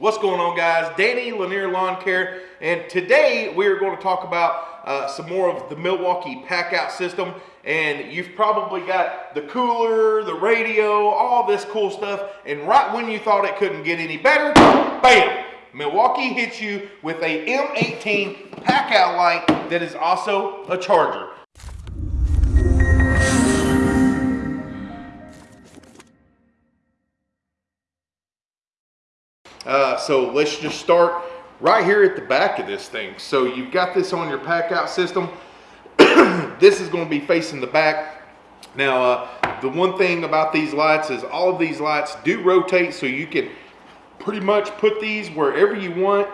What's going on guys? Danny Lanier Lawn Care and today we are going to talk about uh, some more of the Milwaukee pack out system and you've probably got the cooler, the radio, all this cool stuff and right when you thought it couldn't get any better, bam! Milwaukee hits you with a M18 pack out light that is also a charger. Uh, so let's just start right here at the back of this thing. So you've got this on your pack out system. this is going to be facing the back. Now, uh, the one thing about these lights is all of these lights do rotate so you can pretty much put these wherever you want,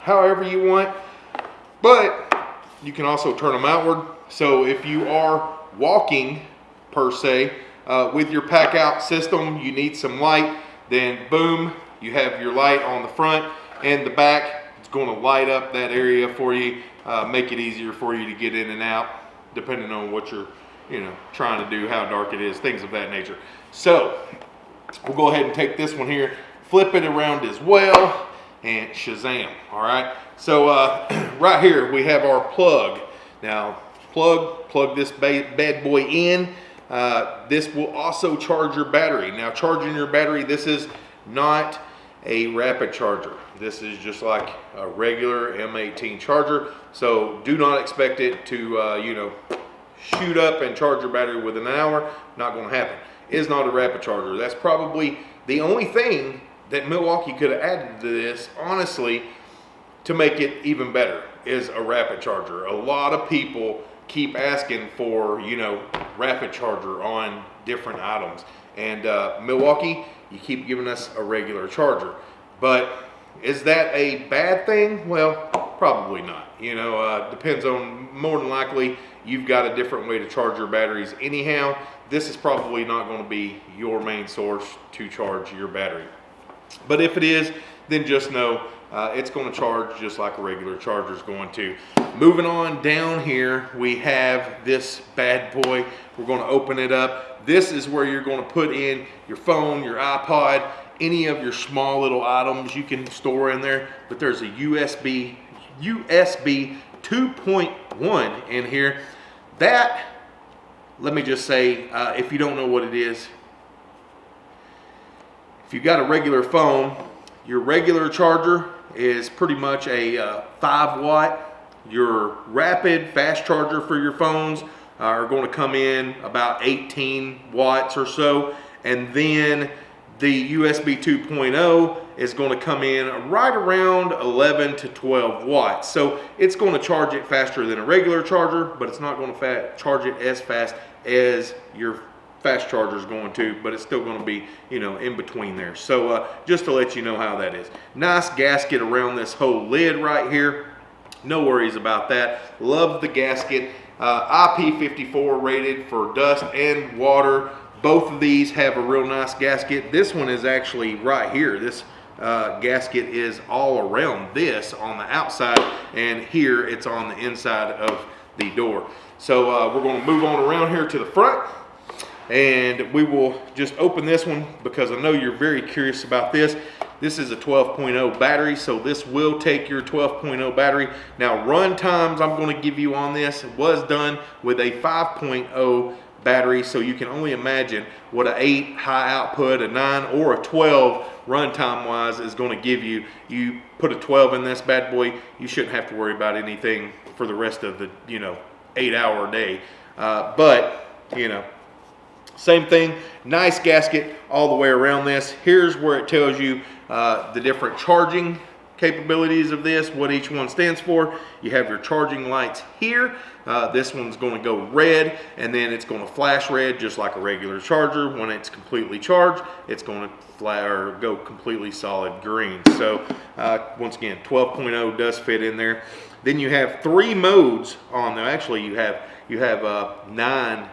however you want. But you can also turn them outward. So if you are walking per se uh, with your pack out system, you need some light, then boom, you have your light on the front and the back. It's going to light up that area for you, uh, make it easier for you to get in and out, depending on what you're, you know, trying to do, how dark it is, things of that nature. So we'll go ahead and take this one here, flip it around as well, and Shazam, all right? So uh, right here, we have our plug. Now, plug, plug this bad boy in. Uh, this will also charge your battery. Now, charging your battery, this is not a rapid charger. This is just like a regular M18 charger. So do not expect it to, uh, you know, shoot up and charge your battery within an hour. Not gonna happen. Is not a rapid charger. That's probably the only thing that Milwaukee could have added to this, honestly, to make it even better is a rapid charger. A lot of people keep asking for, you know, rapid charger on different items. And uh, Milwaukee, you keep giving us a regular charger. But is that a bad thing? Well, probably not. You know, uh, depends on, more than likely, you've got a different way to charge your batteries anyhow. This is probably not going to be your main source to charge your battery. But if it is, then just know uh, it's going to charge just like a regular charger is going to. Moving on down here, we have this bad boy. We're going to open it up. This is where you're going to put in your phone, your iPod, any of your small little items you can store in there. But there's a USB, USB 2.1 in here. That, let me just say, uh, if you don't know what it is, if you've got a regular phone, your regular charger is pretty much a uh, 5 watt. Your rapid fast charger for your phones are going to come in about 18 watts or so. And then the USB 2.0 is going to come in right around 11 to 12 watts. So it's going to charge it faster than a regular charger, but it's not going to charge it as fast as your fast charger is going to, but it's still going to be, you know, in between there. So uh, just to let you know how that is. Nice gasket around this whole lid right here. No worries about that. Love the gasket. Uh, IP54 rated for dust and water. Both of these have a real nice gasket. This one is actually right here. This uh, gasket is all around this on the outside and here it's on the inside of the door. So uh, we're going to move on around here to the front and we will just open this one because I know you're very curious about this. This is a 12.0 battery, so this will take your 12.0 battery. Now run times I'm gonna give you on this was done with a 5.0 battery, so you can only imagine what an 8 high output, a 9, or a 12 runtime wise is going to give you. You put a 12 in this bad boy, you shouldn't have to worry about anything for the rest of the, you know, 8 hour day. Uh, but, you know, same thing, nice gasket all the way around this. Here's where it tells you uh, the different charging capabilities of this, what each one stands for. You have your charging lights here. Uh, this one's going to go red and then it's going to flash red just like a regular charger. When it's completely charged, it's going to fly or go completely solid green. So uh, once again, 12.0 does fit in there. Then you have three modes on there. Actually, you have you have uh, nine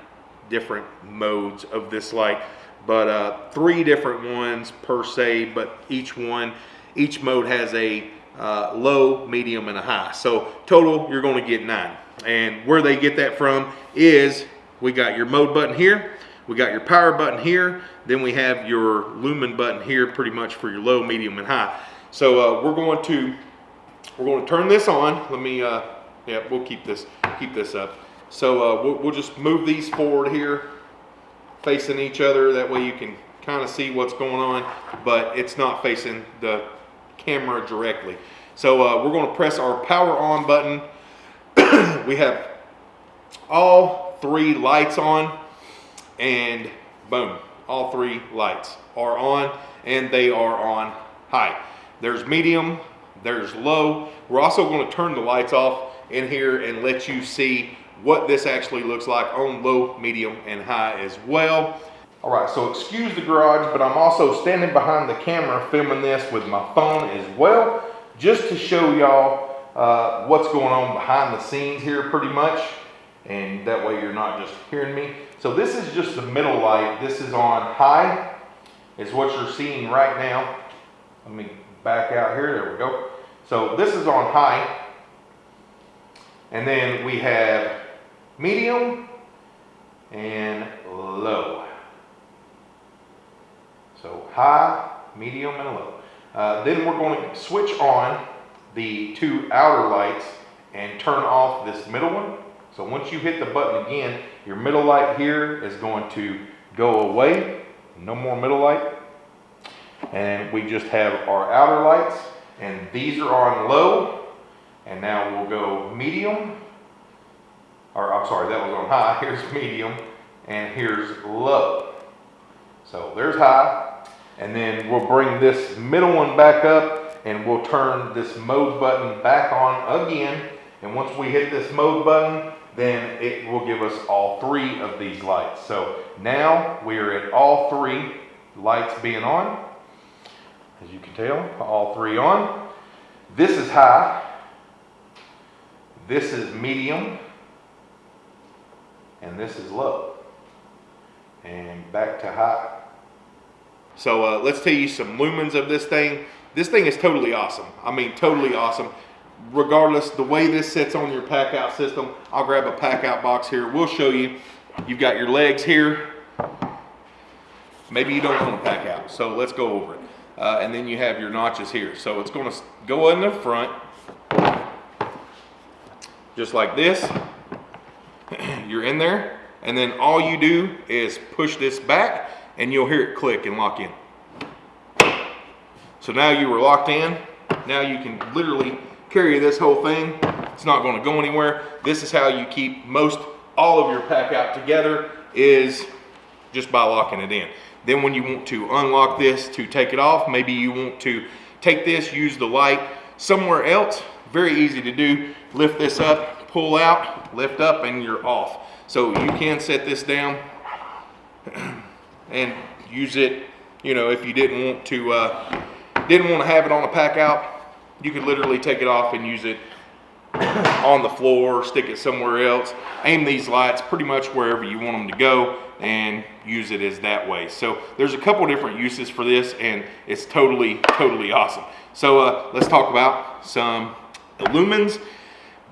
different modes of this light, but uh, three different ones per se, but each one each mode has a uh, low, medium, and a high. So total, you're gonna get nine. And where they get that from is, we got your mode button here, we got your power button here, then we have your lumen button here pretty much for your low, medium, and high. So uh, we're going to we're going to turn this on. Let me uh, yeah, we'll keep this keep this up. So uh, we'll, we'll just move these forward here, facing each other. That way you can kind of see what's going on, but it's not facing the camera directly. So uh, we're going to press our power on button. we have all three lights on and boom, all three lights are on and they are on high. There's medium, there's low. We're also going to turn the lights off in here and let you see what this actually looks like on low, medium, and high as well. All right, so excuse the garage, but I'm also standing behind the camera filming this with my phone as well, just to show y'all uh, what's going on behind the scenes here pretty much. And that way you're not just hearing me. So this is just the middle light. This is on high, is what you're seeing right now. Let me back out here, there we go. So this is on high. And then we have medium and low. So high, medium, and low. Uh, then we're going to switch on the two outer lights and turn off this middle one. So once you hit the button again, your middle light here is going to go away. No more middle light. And we just have our outer lights and these are on low. And now we'll go medium, or I'm sorry, that was on high. Here's medium and here's low. So there's high. And then we'll bring this middle one back up and we'll turn this mode button back on again. And once we hit this mode button, then it will give us all three of these lights. So now we are at all three lights being on. As you can tell, all three on. This is high. This is medium. And this is low. And back to high. So uh, let's tell you some lumens of this thing. This thing is totally awesome. I mean, totally awesome regardless the way this sits on your pack out system i'll grab a pack out box here we'll show you you've got your legs here maybe you don't want to pack out so let's go over it uh, and then you have your notches here so it's going to go in the front just like this you're in there and then all you do is push this back and you'll hear it click and lock in so now you were locked in now you can literally carry this whole thing. It's not going to go anywhere. This is how you keep most all of your pack out together is just by locking it in. Then when you want to unlock this to take it off, maybe you want to take this, use the light somewhere else, very easy to do. Lift this up, pull out, lift up, and you're off. So you can set this down and use it, you know, if you didn't want to, uh, didn't want to have it on a pack out, you could literally take it off and use it on the floor, stick it somewhere else, aim these lights pretty much wherever you want them to go and use it as that way. So there's a couple different uses for this and it's totally, totally awesome. So uh, let's talk about some lumens,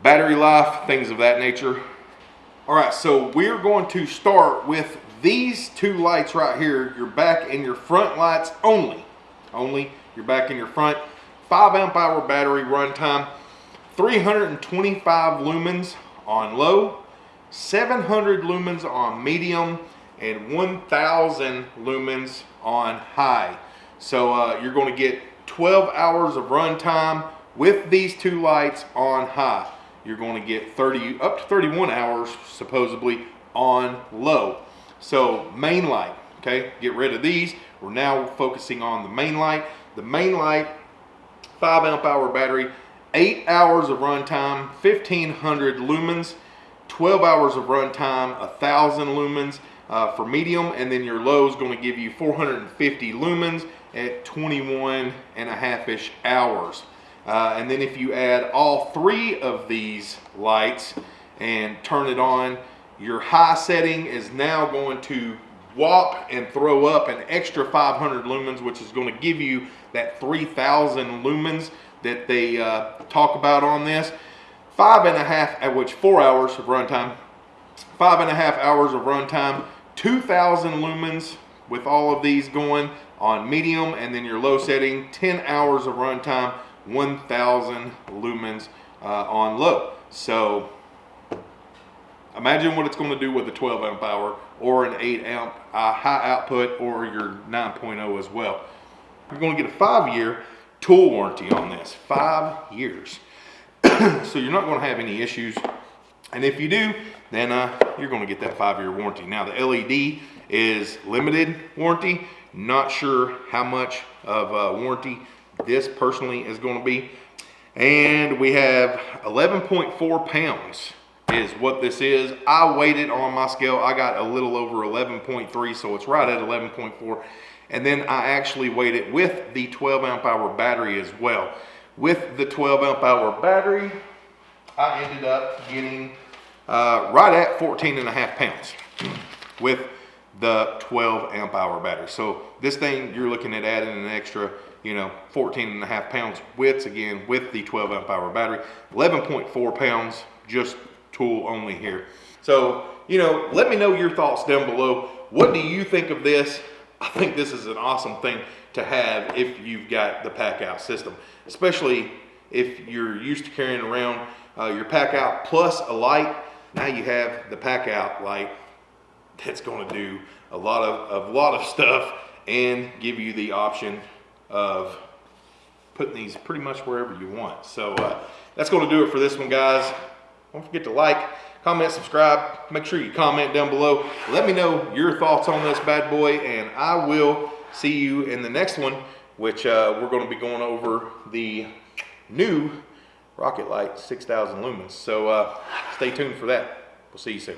battery life, things of that nature. All right, so we're going to start with these two lights right here, your back and your front lights only. Only your back and your front. 5 amp hour battery runtime, 325 lumens on low, 700 lumens on medium, and 1000 lumens on high. So uh, you're going to get 12 hours of runtime with these two lights on high. You're going to get 30 up to 31 hours supposedly on low. So main light, okay, get rid of these. We're now focusing on the main light. The main light 5 amp hour battery, 8 hours of runtime, 1500 lumens, 12 hours of runtime, 1000 lumens uh, for medium, and then your low is going to give you 450 lumens at 21 and a half-ish hours. Uh, and then if you add all three of these lights and turn it on, your high setting is now going to whop and throw up an extra 500 lumens, which is going to give you that 3,000 lumens that they uh, talk about on this. Five and a half, at which four hours of runtime, five and a half hours of runtime, 2,000 lumens with all of these going on medium and then your low setting, 10 hours of runtime, 1000 lumens uh, on low. So imagine what it's going to do with a 12 amp hour or an 8 amp uh, high output or your 9.0 as well. You're going to get a five year tool warranty on this, five years. so you're not going to have any issues. And if you do, then uh, you're going to get that five year warranty. Now the LED is limited warranty. Not sure how much of a warranty this personally is going to be. And we have 11.4 pounds is what this is. I weighed it on my scale. I got a little over 11.3, so it's right at 11.4. And then I actually weighed it with the 12 amp hour battery as well. With the 12 amp hour battery, I ended up getting uh, right at 14 and a half pounds with the 12 amp hour battery. So this thing, you're looking at adding an extra, you know, 14 and a half pounds widths again with the 12 amp hour battery. 11.4 pounds, just tool only here. So, you know, let me know your thoughts down below. What do you think of this? I think this is an awesome thing to have if you've got the pack out system, especially if you're used to carrying around uh, your pack out plus a light. Now you have the pack out light that's going to do a lot of a lot of stuff and give you the option of putting these pretty much wherever you want. So uh, that's going to do it for this one, guys. Don't forget to like, comment, subscribe. Make sure you comment down below. Let me know your thoughts on this bad boy, and I will see you in the next one, which uh, we're going to be going over the new Rocket Light 6000 lumens. So uh, stay tuned for that. We'll see you soon.